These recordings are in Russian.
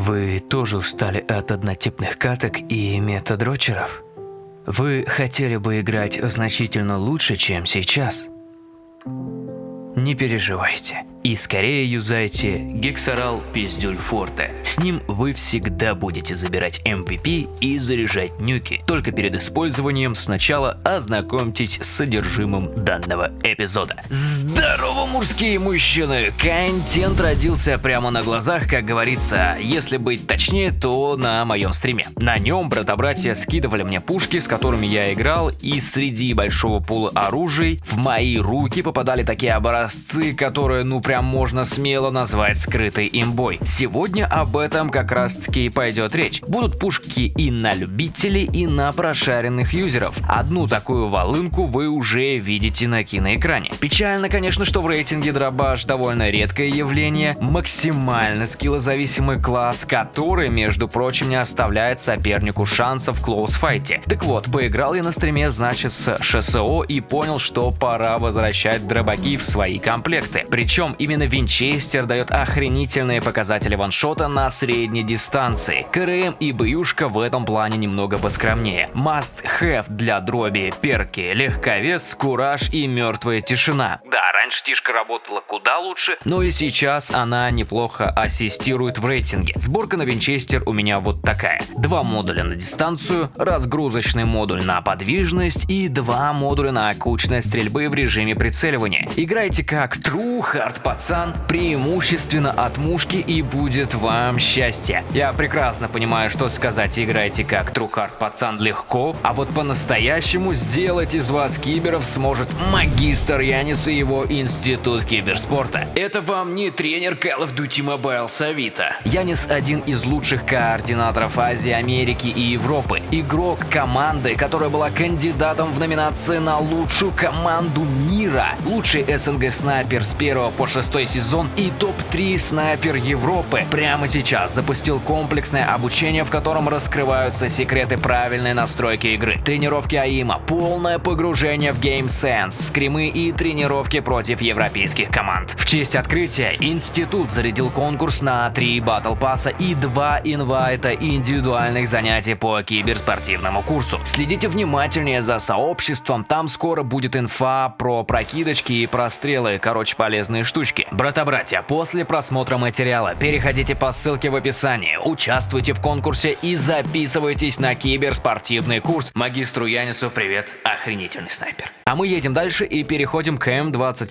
Вы тоже устали от однотипных каток и метадрочеров? Вы хотели бы играть значительно лучше, чем сейчас? Не переживайте. И скорее юзайте Гексорал Пиздюль Форте. С ним вы всегда будете забирать MVP и заряжать нюки. Только перед использованием сначала ознакомьтесь с содержимым данного эпизода. Здорово, мужские мужчины! Контент родился прямо на глазах, как говорится. Если быть точнее, то на моем стриме. На нем брата-братья скидывали мне пушки, с которыми я играл, и среди большого пула оружий в мои руки попадали такие образцы, которые ну прям можно смело назвать скрытой имбой. Сегодня об этом как раз таки и пойдет речь. Будут пушки и на любителей, и на прошаренных юзеров. Одну такую волынку вы уже видите на киноэкране. Печально, конечно, что в рейтинге дробаш довольно редкое явление, максимально скиллозависимый класс, который, между прочим, не оставляет сопернику шансов в клоусфайте. Так вот, поиграл я на стриме, значит, с ШСО и понял, что пора возвращать дробаки в свои комплекты. Причем именно Винчестер дает охренительные показатели ваншота на средней дистанции. КРМ и Бьюшка в этом плане немного поскромнее. Must have для дроби, перки, легковес, кураж и мертвая тишина. Да, раньше Тишка работала куда лучше, но и сейчас она неплохо ассистирует в рейтинге. Сборка на Винчестер у меня вот такая. Два модуля на дистанцию, разгрузочный модуль на подвижность и два модуля на кучность стрельбы в режиме прицеливания. Играйте как true hard пацан, преимущественно от мушки и будет вам счастье. Я прекрасно понимаю, что сказать играйте как трухард пацан легко, а вот по-настоящему сделать из вас киберов сможет магистр Янис и его институт киберспорта. Это вам не тренер Call of Duty Mobile Савита. Янис один из лучших координаторов Азии, Америки и Европы. Игрок команды, которая была кандидатом в номинации на лучшую команду мира. Лучший СНГ снайпер с 1 по 6 шестой сезон и топ-3 снайпер Европы. Прямо сейчас запустил комплексное обучение, в котором раскрываются секреты правильной настройки игры. Тренировки АИМа, полное погружение в Game Sense, скримы и тренировки против европейских команд. В честь открытия институт зарядил конкурс на 3 батл пасса и 2 инвайта индивидуальных занятий по киберспортивному курсу. Следите внимательнее за сообществом, там скоро будет инфа про прокидочки и прострелы, короче полезные штучки. Брата-братья, после просмотра материала переходите по ссылке в описании, участвуйте в конкурсе и записывайтесь на киберспортивный курс. Магистру Янису привет, охренительный снайпер. А мы едем дальше и переходим к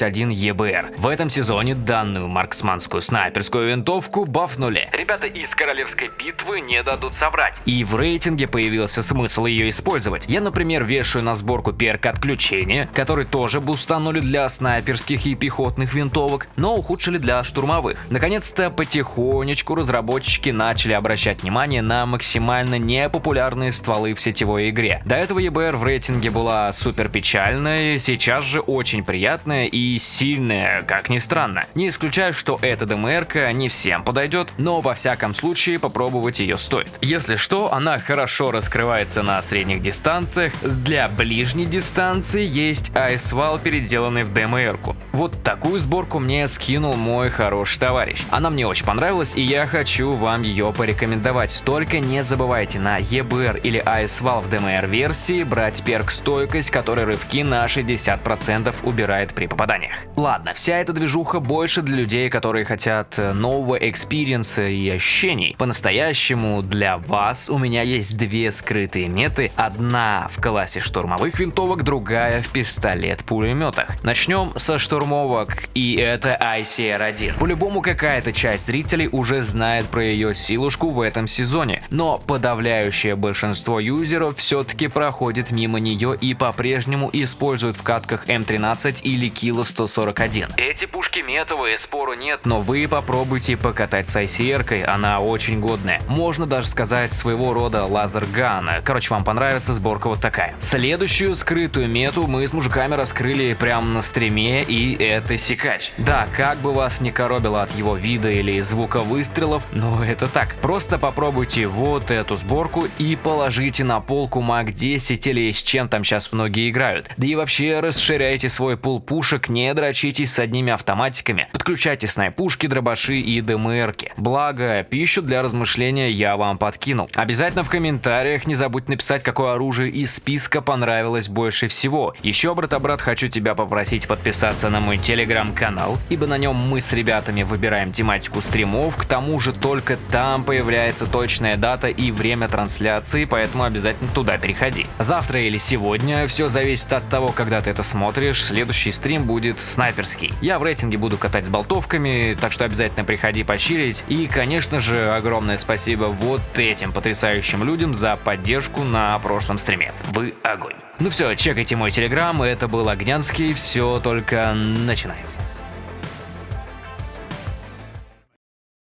М21ЕБР. В этом сезоне данную марксманскую снайперскую винтовку бафнули. Ребята из Королевской битвы не дадут соврать. И в рейтинге появился смысл ее использовать. Я, например, вешаю на сборку перк отключения, который тоже бустанули для снайперских и пехотных винтовок, но ухудшили для штурмовых. Наконец-то потихонечку разработчики начали обращать внимание на максимально непопулярные стволы в сетевой игре. До этого ЕБР в рейтинге была супер печальная, сейчас же очень приятная и сильная, как ни странно. Не исключаю, что эта DMR ка не всем подойдет, но во всяком случае попробовать ее стоит. Если что, она хорошо раскрывается на средних дистанциях, для ближней дистанции есть AS VAL, переделанный в DMR ку. Вот такую сборку мне скинул мой хороший товарищ. Она мне очень понравилась и я хочу вам ее порекомендовать. Только не забывайте на EBR или AS VAL в DMR версии брать перк стойкость, который рывки на 60% убирает при попаданиях. Ладно, вся эта движуха больше для людей, которые хотят э, нового experience а и ощущений. По-настоящему для вас у меня есть две скрытые меты. Одна в классе штурмовых винтовок, другая в пистолет-пулеметах. Начнем со штурмовок и это ICR-1. По-любому какая-то часть зрителей уже знает про ее силушку в этом сезоне, но подавляющее большинство юзеров все-таки проходит мимо нее и по-прежнему используют в катках М13 или Kilo 141. Эти пушки метовые, спору нет, но вы попробуйте покатать с ICR-кой, она очень годная. Можно даже сказать своего рода лазер-ган. Короче, вам понравится сборка вот такая. Следующую скрытую мету мы с мужиками раскрыли прямо на стриме и это секач. Да, как бы вас не коробило от его вида или звука выстрелов, но это так. Просто попробуйте вот эту сборку и положите на полку Мак 10 или с чем там сейчас многие играют. Да и вообще расширяйте свой пул пушек, не дрочитесь с одними автоматиками, подключайте снайпушки, дробаши и ДМРки. Благо, пищу для размышления я вам подкинул. Обязательно в комментариях не забудь написать, какое оружие из списка понравилось больше всего. Еще, брат-брат, хочу тебя попросить подписаться на мой телеграм-канал, ибо на нем мы с ребятами выбираем тематику стримов, к тому же только там появляется точная дата и время трансляции, поэтому обязательно туда переходи. Завтра или сегодня, все зависит от того, когда ты это смотришь, следующий стрим будет снайперский. Я в рейтинге буду катать с болтовками, так что обязательно приходи пощирить. И, конечно же, огромное спасибо вот этим потрясающим людям за поддержку на прошлом стриме. Вы огонь. Ну все, чекайте мой телеграм, это был Огнянский, все только начинается.